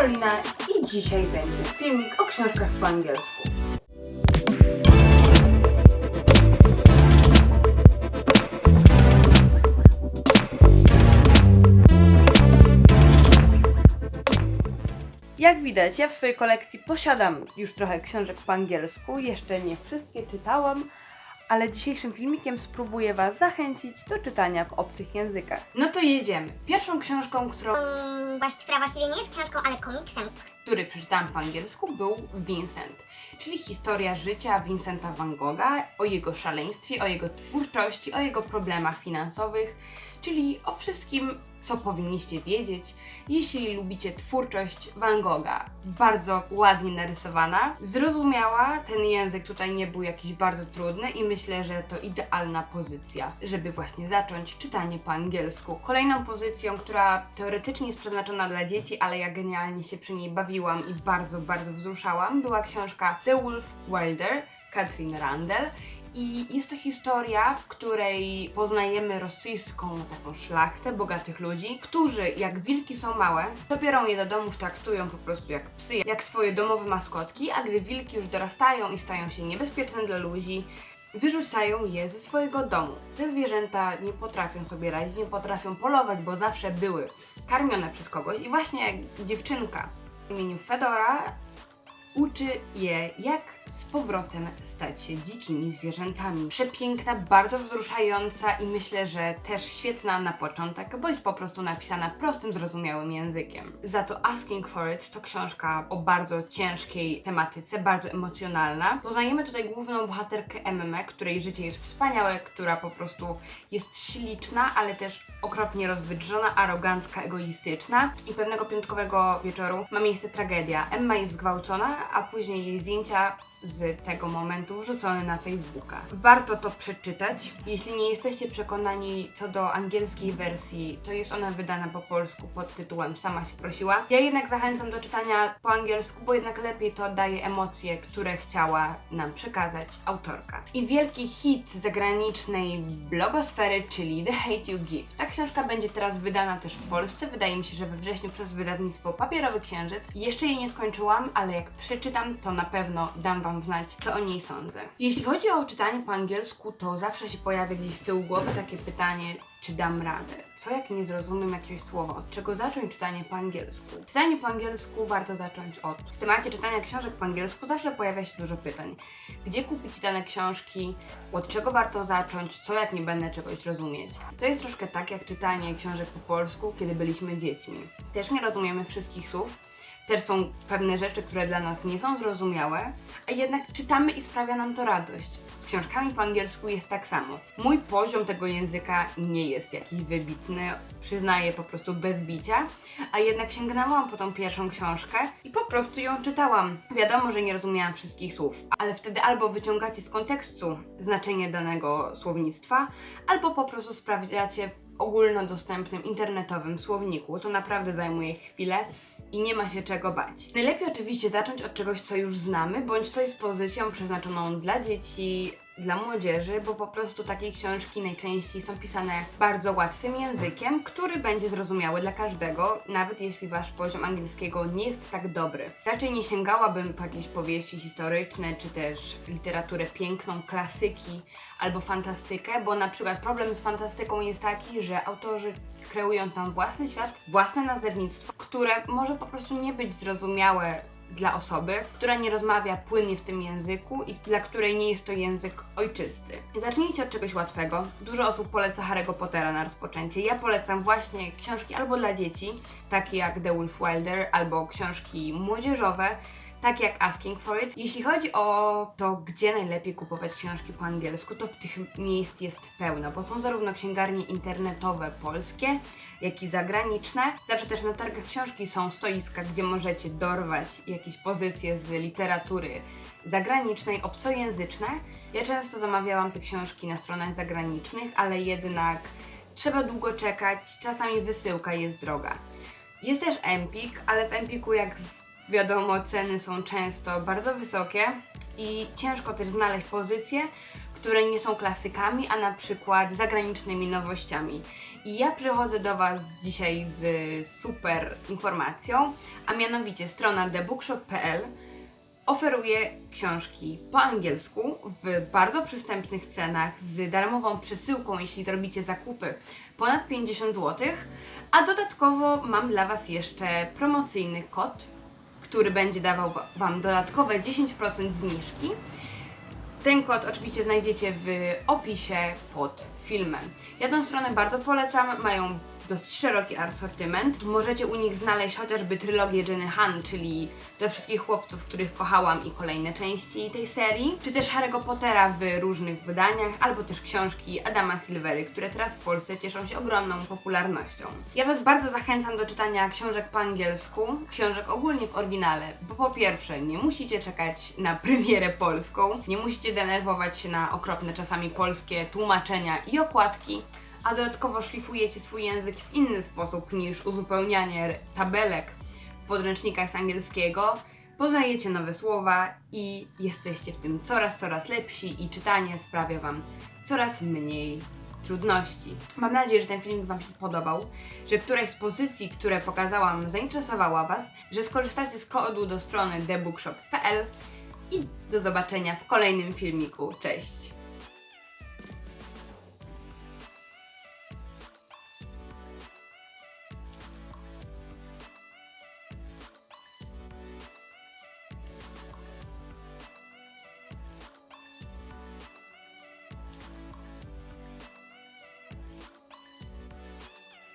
Karolina i dzisiaj będzie filmik o książkach po angielsku. Jak widać, ja w swojej kolekcji posiadam już trochę książek po angielsku. Jeszcze nie wszystkie czytałam, ale dzisiejszym filmikiem spróbuję Was zachęcić do czytania w obcych językach. No to jedziemy. Pierwszą książką, którą Mm, właści- która właściwie nie jest książką, ale komiksem. który przeczytałam po angielsku, był Vincent, czyli historia życia Vincenta van Gogha, o jego szaleństwie, o jego twórczości, o jego problemach finansowych, czyli o wszystkim, co powinniście wiedzieć, jeśli lubicie twórczość Van Gogha. Bardzo ładnie narysowana, zrozumiała, ten język tutaj nie był jakiś bardzo trudny i myślę, że to idealna pozycja, żeby właśnie zacząć czytanie po angielsku. Kolejną pozycją, która teoretycznie jest przeznaczona dla dzieci, ale ja genialnie się przy niej bawiłam i bardzo, bardzo wzruszałam, była książka The Wolf Wilder, Katrin Randall. I jest to historia, w której poznajemy rosyjską taką szlachtę bogatych ludzi, którzy jak wilki są małe, biorą je do domów, traktują po prostu jak psy, jak swoje domowe maskotki, a gdy wilki już dorastają i stają się niebezpieczne dla ludzi, wyrzucają je ze swojego domu. Te zwierzęta nie potrafią sobie radzić, nie potrafią polować, bo zawsze były karmione przez kogoś i właśnie dziewczynka w imieniu Fedora uczy je, jak z powrotem stać się dzikimi zwierzętami. Przepiękna, bardzo wzruszająca i myślę, że też świetna na początek, bo jest po prostu napisana prostym, zrozumiałym językiem. Za to Asking for It to książka o bardzo ciężkiej tematyce, bardzo emocjonalna. Poznajemy tutaj główną bohaterkę Emmę, której życie jest wspaniałe, która po prostu jest śliczna, ale też okropnie rozwydrzona, arogancka, egoistyczna. I pewnego piątkowego wieczoru ma miejsce tragedia. Emma jest zgwałcona, a później jej zdjęcia z tego momentu wrzucone na Facebooka. Warto to przeczytać. Jeśli nie jesteście przekonani co do angielskiej wersji, to jest ona wydana po polsku pod tytułem Sama się prosiła. Ja jednak zachęcam do czytania po angielsku, bo jednak lepiej to daje emocje, które chciała nam przekazać autorka. I wielki hit zagranicznej blogosfery, czyli The Hate You Give. Ta książka będzie teraz wydana też w Polsce. Wydaje mi się, że we wrześniu przez wydawnictwo Papierowy Księżyc. Jeszcze jej nie skończyłam, ale jak przeczytam, to na pewno dam Wam znać, co o niej sądzę. Jeśli chodzi o czytanie po angielsku, to zawsze się pojawia gdzieś z tyłu głowy takie pytanie, czy dam radę? Co jak nie zrozumiem jakiegoś słowa? Od czego zacząć czytanie po angielsku? Czytanie po angielsku warto zacząć od. W temacie czytania książek po angielsku zawsze pojawia się dużo pytań. Gdzie kupić dane książki? Od czego warto zacząć? Co jak nie będę czegoś rozumieć? To jest troszkę tak jak czytanie książek po polsku, kiedy byliśmy dziećmi. Też nie rozumiemy wszystkich słów, też są pewne rzeczy, które dla nas nie są zrozumiałe, a jednak czytamy i sprawia nam to radość. Z książkami po angielsku jest tak samo. Mój poziom tego języka nie jest jakiś wybitny, przyznaję po prostu bez bicia, a jednak sięgnęłam po tą pierwszą książkę i po prostu ją czytałam. Wiadomo, że nie rozumiałam wszystkich słów, ale wtedy albo wyciągacie z kontekstu znaczenie danego słownictwa, albo po prostu sprawdzacie w ogólnodostępnym internetowym słowniku. To naprawdę zajmuje chwilę i nie ma się czego bać. Najlepiej oczywiście zacząć od czegoś, co już znamy, bądź co jest pozycją przeznaczoną dla dzieci, dla młodzieży, bo po prostu takie książki najczęściej są pisane bardzo łatwym językiem, który będzie zrozumiały dla każdego, nawet jeśli wasz poziom angielskiego nie jest tak dobry. Raczej nie sięgałabym po jakieś powieści historyczne, czy też literaturę piękną, klasyki albo fantastykę, bo na przykład problem z fantastyką jest taki, że autorzy kreują tam własny świat, własne nazewnictwo, które może po prostu nie być zrozumiałe dla osoby, która nie rozmawia płynnie w tym języku i dla której nie jest to język ojczysty. Zacznijcie od czegoś łatwego. Dużo osób poleca Harry'ego Pottera na rozpoczęcie. Ja polecam właśnie książki albo dla dzieci, takie jak The Wolf Wilder, albo książki młodzieżowe, tak jak Asking for It. Jeśli chodzi o to, gdzie najlepiej kupować książki po angielsku, to tych miejsc jest pełno, bo są zarówno księgarnie internetowe polskie, jak i zagraniczne. Zawsze też na targach książki są stoiska, gdzie możecie dorwać jakieś pozycje z literatury zagranicznej, obcojęzyczne. Ja często zamawiałam te książki na stronach zagranicznych, ale jednak trzeba długo czekać, czasami wysyłka jest droga. Jest też Empik, ale w Empiku jak z wiadomo ceny są często bardzo wysokie i ciężko też znaleźć pozycje, które nie są klasykami, a na przykład zagranicznymi nowościami. I ja przychodzę do Was dzisiaj z super informacją, a mianowicie strona thebookshop.pl oferuje książki po angielsku w bardzo przystępnych cenach z darmową przesyłką, jeśli robicie zakupy ponad 50 zł, a dodatkowo mam dla Was jeszcze promocyjny kod, który będzie dawał wa- Wam dodatkowe 10% zniżki. Ten kod oczywiście znajdziecie w opisie pod filmem. Ja tę stronę bardzo polecam, mają dosyć szeroki asortyment. Możecie u nich znaleźć chociażby trylogię Jenny Han, czyli do wszystkich chłopców, których kochałam i kolejne części tej serii, czy też Harry'ego Pottera w różnych wydaniach, albo też książki Adama Silvery, które teraz w Polsce cieszą się ogromną popularnością. Ja Was bardzo zachęcam do czytania książek po angielsku, książek ogólnie w oryginale, bo po pierwsze nie musicie czekać na premierę polską, nie musicie denerwować się na okropne czasami polskie tłumaczenia i okładki, a dodatkowo szlifujecie swój język w inny sposób niż uzupełnianie tabelek w podręcznikach z angielskiego. Poznajecie nowe słowa i jesteście w tym coraz, coraz lepsi i czytanie sprawia Wam coraz mniej trudności. Mam nadzieję, że ten filmik Wam się spodobał, że któraś z pozycji, które pokazałam, zainteresowała Was, że skorzystacie z kodu do strony thebookshop.pl i do zobaczenia w kolejnym filmiku. Cześć!